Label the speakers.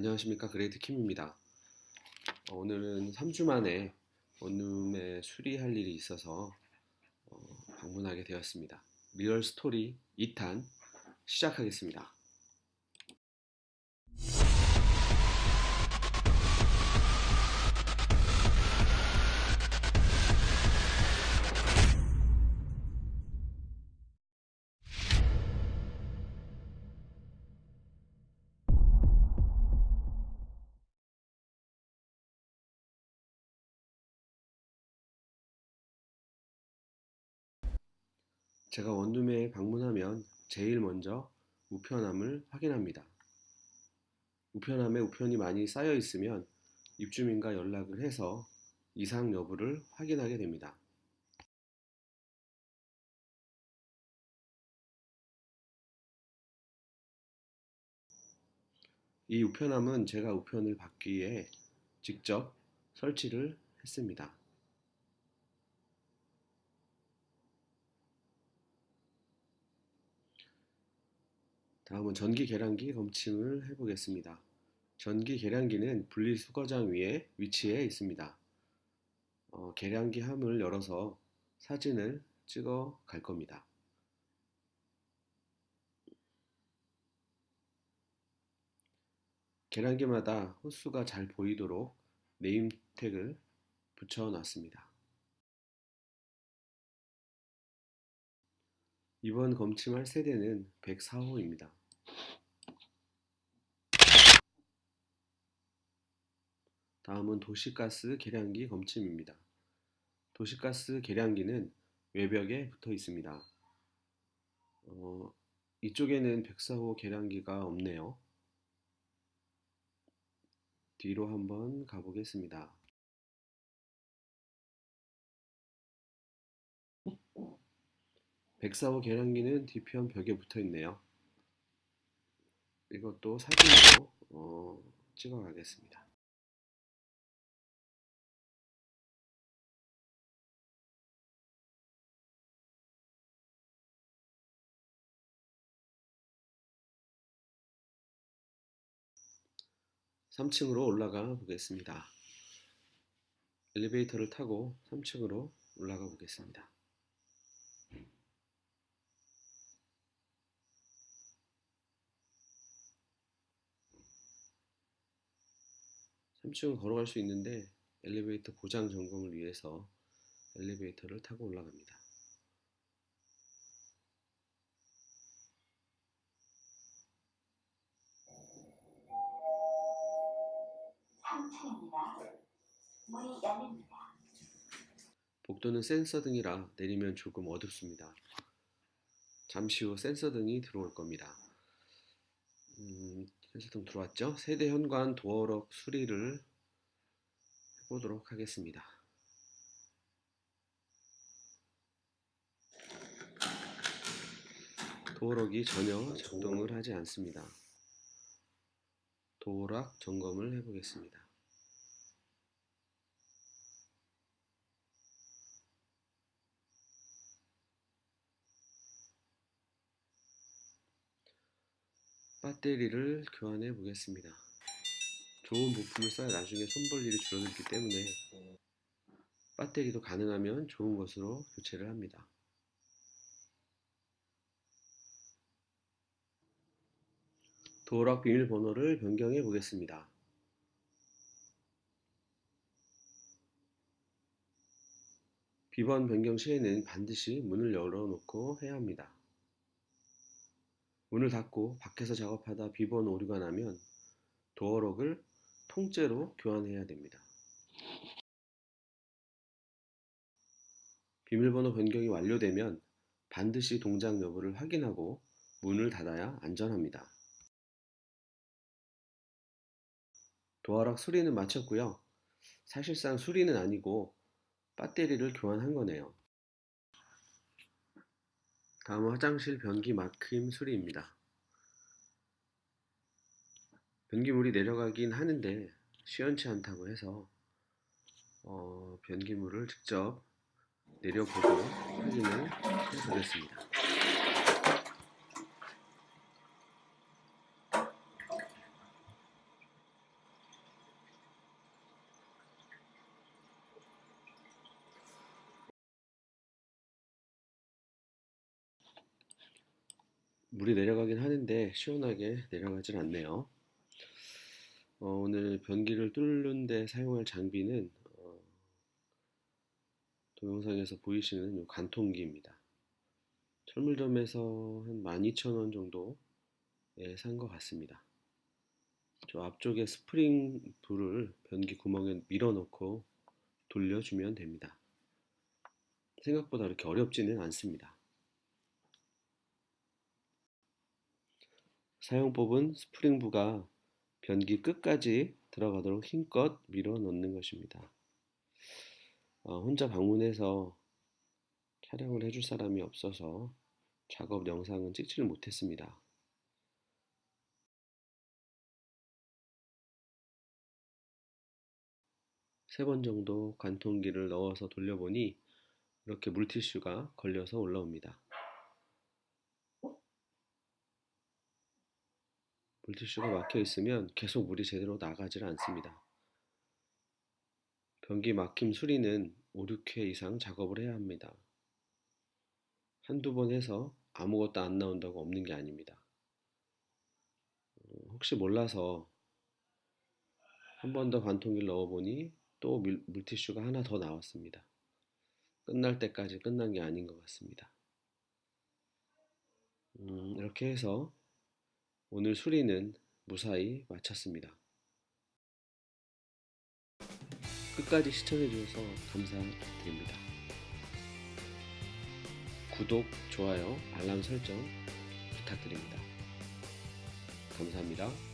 Speaker 1: 안녕하십니까 Great Kim입니다. 어, 오늘은 3주 만에 원룸에 수리할 일이 있어서 어, 방문하게 되었습니다. real story 2탄 시작하겠습니다. 제가 원룸에 방문하면 제일 먼저 우편함을 확인합니다. 우편함에 우편이 많이 쌓여 있으면 입주민과 연락을 해서 이상 여부를 확인하게 됩니다. 이 우편함은 제가 우편을 받기 위해 직접 설치를 했습니다. 다음은 전기 계량기 검침을 해보겠습니다. 전기 계량기는 분리수거장 위에 위치해 있습니다. 어, 계량기 함을 열어서 사진을 찍어 갈 겁니다. 계량기마다 호수가 잘 보이도록 네임 택을 붙여 놨습니다. 이번 검침할 세대는 104호입니다. 다음은 도시가스 계량기 검침입니다. 도시가스 계량기는 외벽에 붙어 있습니다. 어, 이쪽에는 104호 계량기가 없네요. 뒤로 한번 가보겠습니다. 백사호 계량기는 뒤편 벽에 붙어 있네요. 이것도 사진으로 어, 찍어 가겠습니다. (3층으로) 올라가 보겠습니다. 엘리베이터를 타고 3층으로 올라가 보겠습니다. 3층은 걸어갈 수 있는데 엘리베이터 보장 점검을 위해서 엘리베이터를 타고 올라갑니다. 문이 열립니다. 복도는 센서 등이라 내리면 조금 어둡습니다. 잠시 후 센서 등이 들어올 겁니다. 음, 센서등 들어왔죠? 세대 현관 도어록 수리를 해보도록 하겠습니다. 도어록이 전혀 작동을 하지 않습니다. 도어락 점검을 해보겠습니다. 배터리를 교환해 보겠습니다. 좋은 부품을 써야 나중에 손볼 일이 줄어들기 때문에 배터리도 가능하면 좋은 것으로 교체를 합니다. 도어락 비밀번호를 변경해 보겠습니다. 비번 변경 시에는 반드시 문을 열어놓고 해야 합니다. 문을 닫고 밖에서 작업하다 비번 오류가 나면 도어록을 통째로 교환해야 됩니다. 비밀번호 변경이 완료되면 반드시 동작 여부를 확인하고 문을 닫아야 안전합니다. 도어락 수리는 마쳤고요. 사실상 수리는 아니고 배터리를 교환한 거네요. 다음은 화장실 변기 막힘 수리입니다. 변기물이 내려가긴 하는데 시원치 않다고 해서 어, 변기물을 직접 내려보고 확인을 해보겠습니다. 물이 내려가긴 하는데 시원하게 내려가질 않네요. 어, 오늘 변기를 뚫는 데 사용할 장비는 어, 동영상에서 보이시는 요 관통기입니다. 철물점에서 한 12,000원 정도에 산 것 같습니다. 저 앞쪽에 스프링 불을 변기 구멍에 밀어 넣고 돌려주면 됩니다. 생각보다 그렇게 어렵지는 않습니다. 사용법은 스프링부가 변기 끝까지 들어가도록 힘껏 밀어 넣는 것입니다. 어, 혼자 방문해서 촬영을 해줄 사람이 없어서 작업 영상은 찍지를 못했습니다. 세 번 정도 관통기를 넣어서 돌려보니 이렇게 물티슈가 걸려서 올라옵니다. 물티슈가 막혀 있으면 계속 물이 제대로 나가질 않습니다. 변기 막힘 수리는 5, 6회 이상 작업을 해야 합니다. 한두 번 해서 아무것도 안 나온다고 없는 게 아닙니다. 어, 혹시 몰라서 한 번 더 관통기를 넣어보니 또 물, 물티슈가 하나 더 나왔습니다. 끝날 때까지 끝난 게 아닌 것 같습니다. 음, 이렇게 해서 오늘 수리는 무사히 마쳤습니다. 끝까지 시청해주셔서 감사드립니다. 구독, 좋아요, 알람 설정 부탁드립니다. 감사합니다.